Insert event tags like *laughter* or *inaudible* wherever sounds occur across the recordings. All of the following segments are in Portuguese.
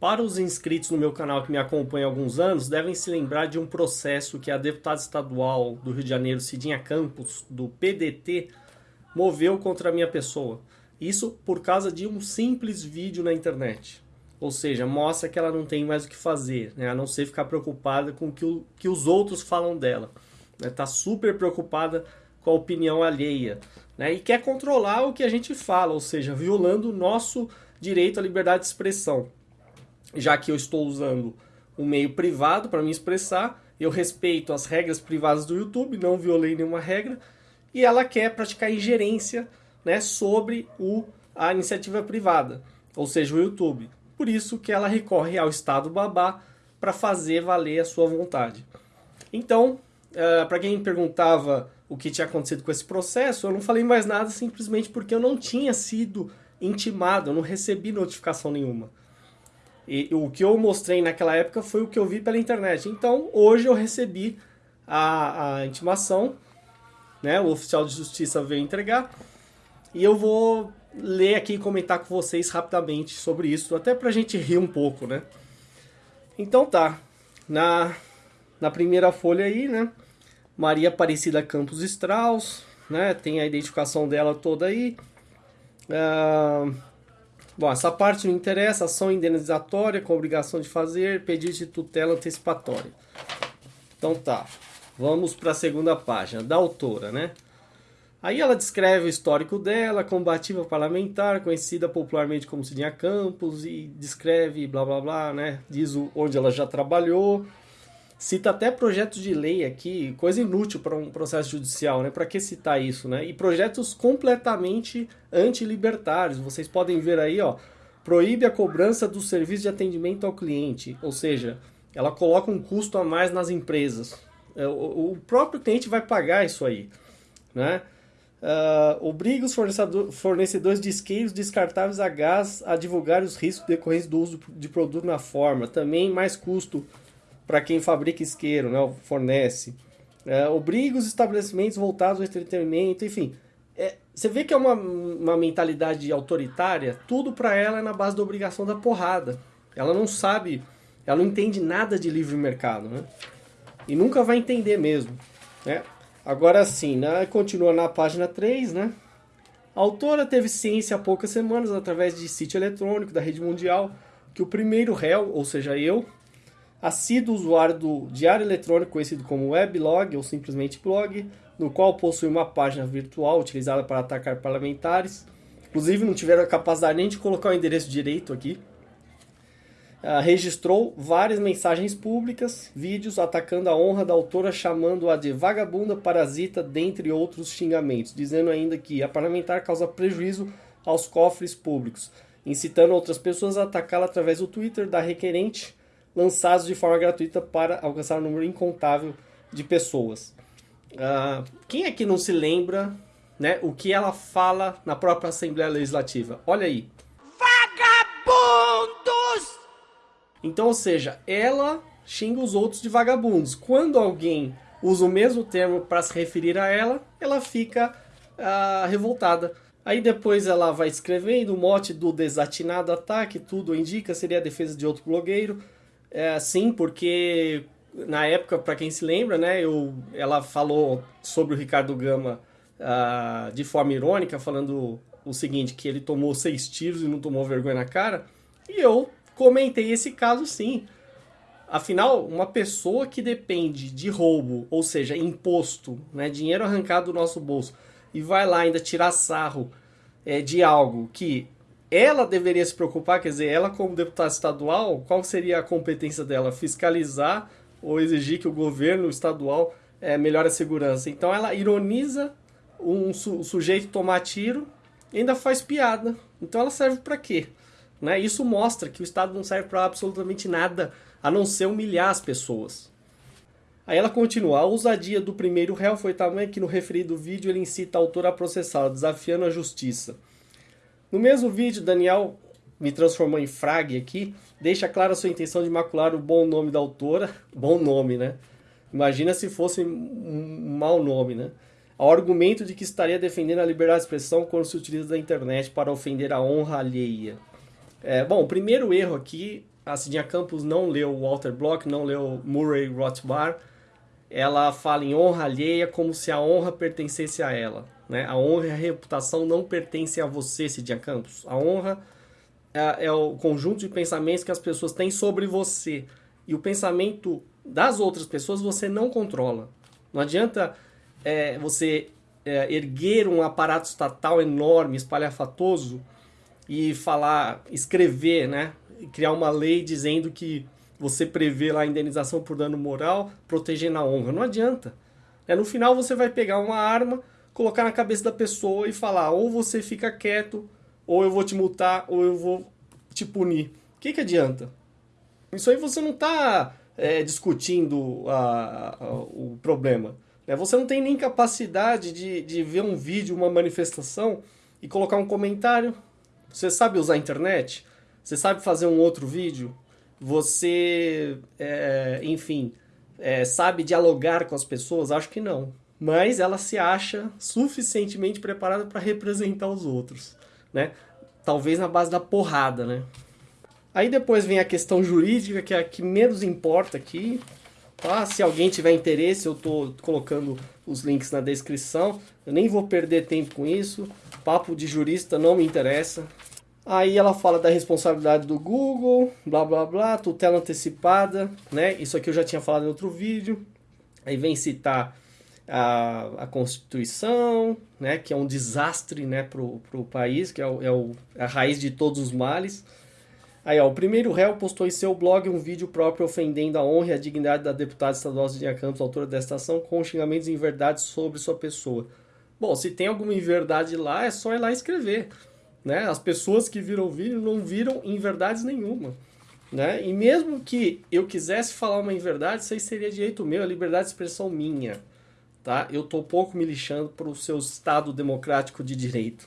Para os inscritos no meu canal que me acompanham há alguns anos, devem se lembrar de um processo que a deputada estadual do Rio de Janeiro, Cidinha Campos, do PDT, moveu contra a minha pessoa. Isso por causa de um simples vídeo na internet. Ou seja, mostra que ela não tem mais o que fazer, né? a não ser ficar preocupada com o que, o, que os outros falam dela. Está né? super preocupada com a opinião alheia. Né? E quer controlar o que a gente fala, ou seja, violando o nosso direito à liberdade de expressão. Já que eu estou usando um meio privado para me expressar, eu respeito as regras privadas do YouTube, não violei nenhuma regra, e ela quer praticar ingerência né, sobre o, a iniciativa privada, ou seja, o YouTube. Por isso que ela recorre ao Estado babá para fazer valer a sua vontade. Então, uh, eh, para quem perguntava o que tinha acontecido com esse processo, eu não falei mais nada simplesmente porque eu não tinha sido intimado, eu não recebi notificação nenhuma. E o que eu mostrei naquela época foi o que eu vi pela internet. Então, hoje eu recebi a, a intimação, né? O oficial de justiça veio entregar. E eu vou ler aqui e comentar com vocês rapidamente sobre isso, até pra gente rir um pouco, né? Então tá, na, na primeira folha aí, né? Maria Aparecida Campos Strauss, né? Tem a identificação dela toda aí. Uh, bom, essa parte não interessa, ação indenizatória com obrigação de fazer, pedido de tutela antecipatória. Então tá, vamos para a segunda página, da autora, né? Aí ela descreve o histórico dela, combativa parlamentar, conhecida popularmente como Cidinha Campos, e descreve blá blá blá, né? Diz onde ela já trabalhou. Cita até projetos de lei aqui, coisa inútil para um processo judicial, né? Para que citar isso, né? E projetos completamente antilibertários. Vocês podem ver aí, ó, proíbe a cobrança do serviço de atendimento ao cliente, ou seja, ela coloca um custo a mais nas empresas. É, o próprio cliente vai pagar isso aí, né? Uh, obriga os fornecedores de isqueiros descartáveis a gás a divulgar os riscos decorrentes do uso de produto na forma. Também mais custo para quem fabrica isqueiro, né, fornece. Uh, obriga os estabelecimentos voltados ao entretenimento, enfim. É, você vê que é uma, uma mentalidade autoritária, tudo para ela é na base da obrigação da porrada. Ela não sabe, ela não entende nada de livre mercado, né? E nunca vai entender mesmo, né? Agora sim, né? continua na página 3, né? A autora teve ciência há poucas semanas, através de sítio eletrônico da rede mundial, que o primeiro réu, ou seja, eu, assíduo usuário do diário eletrônico conhecido como weblog ou simplesmente blog, no qual possui uma página virtual utilizada para atacar parlamentares. Inclusive não tiveram a capacidade nem de colocar o endereço direito aqui. Uh, registrou várias mensagens públicas, vídeos atacando a honra da autora, chamando-a de vagabunda, parasita, dentre outros xingamentos, dizendo ainda que a parlamentar causa prejuízo aos cofres públicos, incitando outras pessoas a atacá-la através do Twitter da requerente, lançados de forma gratuita para alcançar um número incontável de pessoas. Uh, quem é que não se lembra né, o que ela fala na própria Assembleia Legislativa? Olha aí. Vagabundos! Então, ou seja, ela xinga os outros de vagabundos. Quando alguém usa o mesmo termo para se referir a ela, ela fica uh, revoltada. Aí depois ela vai escrevendo o mote do desatinado ataque, tudo indica, seria a defesa de outro blogueiro. É, sim, porque na época, para quem se lembra, né, eu, ela falou sobre o Ricardo Gama uh, de forma irônica, falando o seguinte, que ele tomou seis tiros e não tomou vergonha na cara. E eu comentei esse caso sim. Afinal, uma pessoa que depende de roubo, ou seja, imposto, né, dinheiro arrancado do nosso bolso, e vai lá ainda tirar sarro é, de algo que ela deveria se preocupar, quer dizer, ela como deputada estadual, qual seria a competência dela? Fiscalizar ou exigir que o governo estadual é, melhore a segurança. Então ela ironiza um su sujeito tomar tiro e ainda faz piada. Então ela serve para quê? Né? Isso mostra que o Estado não serve para absolutamente nada a não ser humilhar as pessoas. Aí ela continua, a ousadia do primeiro réu foi tamanha que no referido vídeo ele incita a autora a processá-la, desafiando a justiça. No mesmo vídeo, Daniel me transformou em frag aqui, deixa clara sua intenção de macular o bom nome da autora, *laughs* bom nome, né? Imagina se fosse um mau nome, né? Ao argumento de que estaria defendendo a liberdade de expressão quando se utiliza da internet para ofender a honra alheia. É, bom, o primeiro erro aqui, a Cidinha Campos não leu Walter Block, não leu Murray Rothbard, ela fala em honra alheia como se a honra pertencesse a ela. Né? A honra e a reputação não pertencem a você, Cidinha Campos. A honra é, é, o conjunto de pensamentos que as pessoas têm sobre você. E o pensamento das outras pessoas você não controla. Não adianta é, você é, erguer um aparato estatal enorme, espalhafatoso e falar, escrever, né? Criar uma lei dizendo que você prevê lá a indenização por dano moral, protegendo a honra. Não adianta. É, no final você vai pegar uma arma, colocar na cabeça da pessoa e falar: ou você fica quieto, ou eu vou te multar, ou eu vou te punir. O que, que adianta? Isso aí você não está é, discutindo a, a, o problema. Né? Você não tem nem capacidade de, de ver um vídeo, uma manifestação e colocar um comentário. Você sabe usar a internet? Você sabe fazer um outro vídeo? Você, é, enfim, é, sabe dialogar com as pessoas? Acho que não. Mas ela se acha suficientemente preparada para representar os outros, né? Talvez na base da porrada, né? Aí depois vem a questão jurídica, que é a que menos importa aqui. Tá? Se alguém tiver interesse, eu estou colocando os links na descrição. Eu nem vou perder tempo com isso. Papo de jurista não me interessa. Aí ela fala da responsabilidade do Google, blá blá blá, tutela antecipada, né? Isso aqui eu já tinha falado em outro vídeo. Aí vem citar a, a Constituição, né? Que é um desastre, né? Pro, pro país, que é, o, é o, a raiz de todos os males. Aí, ó, o primeiro réu postou em seu blog um vídeo próprio ofendendo a honra e a dignidade da deputada estadual Cidinha Campos, autora desta ação, com xingamentos em verdade sobre sua pessoa. Bom, se tem alguma inverdade lá, é só ir lá escrever. Né? As pessoas que viram o vídeo não viram inverdades nenhuma. Né? E mesmo que eu quisesse falar uma inverdade, isso aí seria direito meu, é liberdade de expressão minha. Tá? Eu estou pouco me lixando para o seu Estado democrático de direito.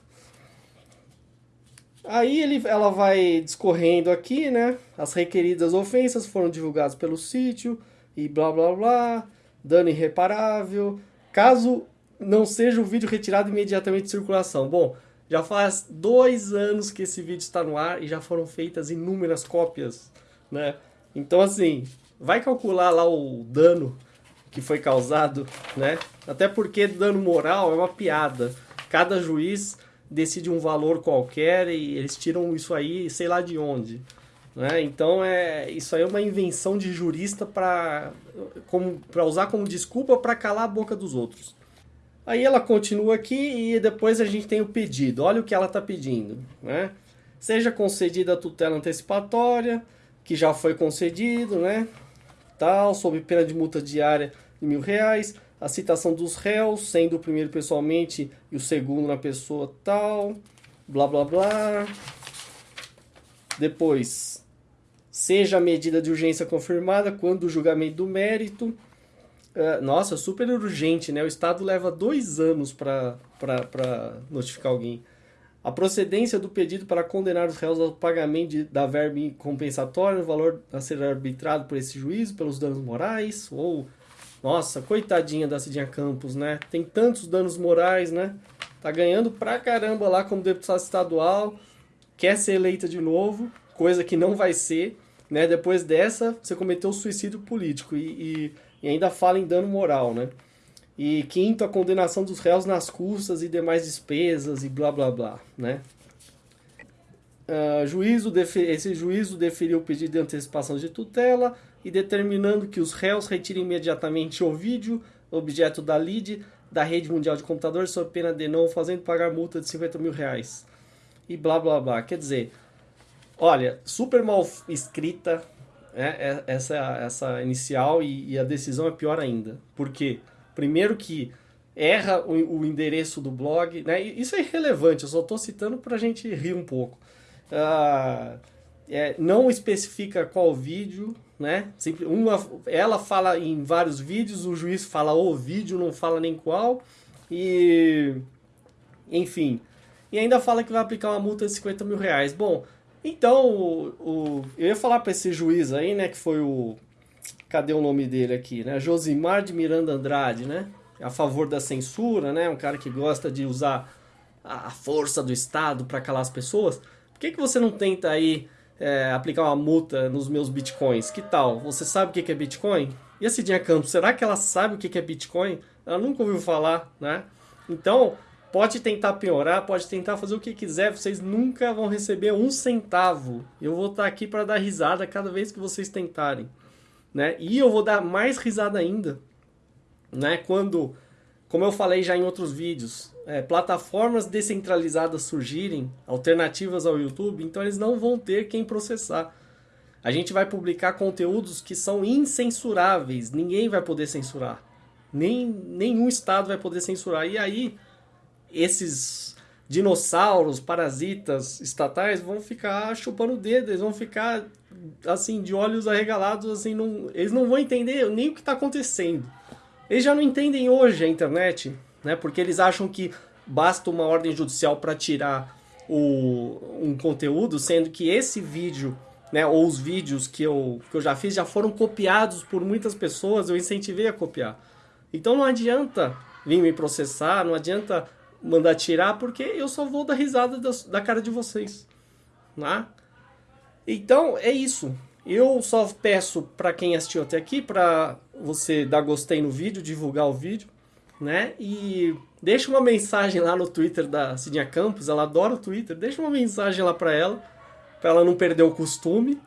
Aí ele, ela vai discorrendo aqui, né? As requeridas ofensas foram divulgadas pelo sítio e blá blá blá, dano irreparável. Caso não seja o vídeo retirado imediatamente de circulação. Bom, já faz dois anos que esse vídeo está no ar e já foram feitas inúmeras cópias, né? Então, assim, vai calcular lá o dano que foi causado, né? Até porque dano moral é uma piada. Cada juiz decide um valor qualquer e eles tiram isso aí, sei lá de onde. Né? Então, é, isso aí é uma invenção de jurista para usar como desculpa para calar a boca dos outros. Aí ela continua aqui e depois a gente tem o pedido. Olha o que ela está pedindo. Né? Seja concedida a tutela antecipatória, que já foi concedido, né? Tal, sob pena de multa diária de mil reais. A citação dos réus, sendo o primeiro pessoalmente e o segundo na pessoa tal. Blá blá blá. Depois, seja a medida de urgência confirmada quando o julgamento do mérito é, nossa, super urgente, né? O Estado leva dois anos para notificar alguém. A procedência do pedido para condenar os réus ao pagamento de, da verba compensatória, o valor a ser arbitrado por esse juízo, pelos danos morais, ou... Nossa, coitadinha da Cidinha Campos, né? Tem tantos danos morais, né? Tá ganhando pra caramba lá como deputada estadual, quer ser eleita de novo, coisa que não vai ser, né? Depois dessa, você cometeu suicídio político e, e e ainda fala em dano moral, né? E quinto, a condenação dos réus nas custas e demais despesas e blá blá blá, né? Uh, juízo esse juízo deferiu o pedido de antecipação de tutela e determinando que os réus retirem imediatamente o vídeo, objeto da LID, da rede mundial de computadores, sob pena de não fazendo pagar multa de 50 mil reais. E blá blá blá. Quer dizer, olha, super mal escrita, é, é, essa, essa inicial e, e, a decisão é pior ainda. Porque, primeiro que erra o, o endereço do blog, né? isso é irrelevante, eu só estou citando para a gente rir um pouco. Ah, é, não especifica qual vídeo, né? Sempre, uma, ela fala em vários vídeos, o juiz fala o vídeo, não fala nem qual. E, enfim, e ainda fala que vai aplicar uma multa de 50 mil reais. Bom, então, o, o, eu ia falar para esse juiz aí, né, que foi o... Cadê o nome dele aqui, né? Josimar de Miranda Andrade, né? A favor da censura, né? Um cara que gosta de usar a força do Estado para calar as pessoas. Por que, que você não tenta aí é, aplicar uma multa nos meus bitcoins. Que tal? Você sabe o que é Bitcoin? E a Cidinha Campos, será que ela sabe o que é Bitcoin? Ela nunca ouviu falar, né? Então, pode tentar piorar, pode tentar fazer o que quiser, vocês nunca vão receber um centavo. Eu vou estar aqui para dar risada cada vez que vocês tentarem, né? E eu vou dar mais risada ainda, né? Quando, como eu falei já em outros vídeos, é, plataformas descentralizadas surgirem, alternativas ao YouTube, então eles não vão ter quem processar. A gente vai publicar conteúdos que são incensuráveis, ninguém vai poder censurar. Nem, nenhum estado vai poder censurar. E aí, esses dinossauros, parasitas estatais vão ficar chupando o dedo, eles vão ficar assim, de olhos arregalados, assim, não, eles não vão entender nem o que está acontecendo. Eles já não entendem hoje a internet, né? Porque eles acham que basta uma ordem judicial para tirar o, um conteúdo, sendo que esse vídeo, né, ou os vídeos que eu, que eu já fiz já foram copiados por muitas pessoas, eu incentivei a copiar. Então não adianta vir me processar, não adianta mandar tirar, porque eu só vou dar risada da, da cara de vocês. Né? Então é isso. Eu só peço para quem assistiu até aqui, para você dar gostei no vídeo, divulgar o vídeo né? E deixa uma mensagem lá no Twitter da Cidinha Campos, ela adora o Twitter, deixa uma mensagem lá para ela, para ela não perder o costume,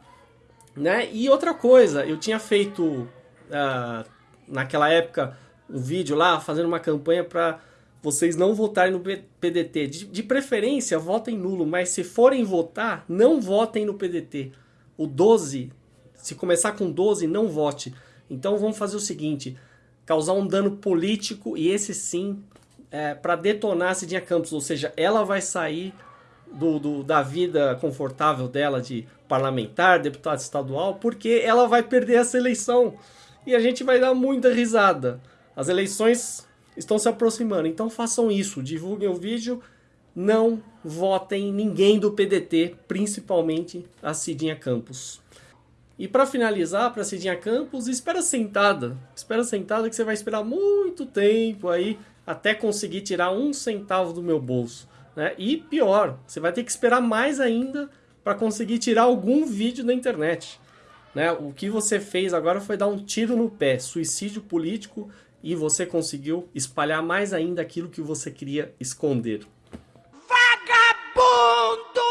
né? E outra coisa, eu tinha feito uh, naquela época um vídeo lá fazendo uma campanha para vocês não votarem no PDT. De, de, preferência, votem nulo, mas se forem votar, não votem no PDT. O 12, se começar com 12, não vote. Então vamos fazer o seguinte, causar um dano político e esse sim é, para detonar a Cidinha Campos, ou seja, ela vai sair do, do, da vida confortável dela de parlamentar, deputado estadual, porque ela vai perder essa eleição e a gente vai dar muita risada. As eleições estão se aproximando, então façam isso, divulguem o vídeo, não votem ninguém do PDT, principalmente a Cidinha Campos. E para finalizar, para Cidinha Campos, espera sentada. Espera sentada que você vai esperar muito tempo aí até conseguir tirar um centavo do meu bolso. Né? E pior, você vai ter que esperar mais ainda para conseguir tirar algum vídeo da internet. Né? O que você fez agora foi dar um tiro no pé, suicídio político, e você conseguiu espalhar mais ainda aquilo que você queria esconder. Vagabundo!